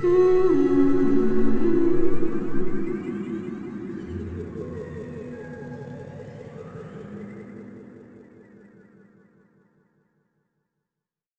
Mm-hmm.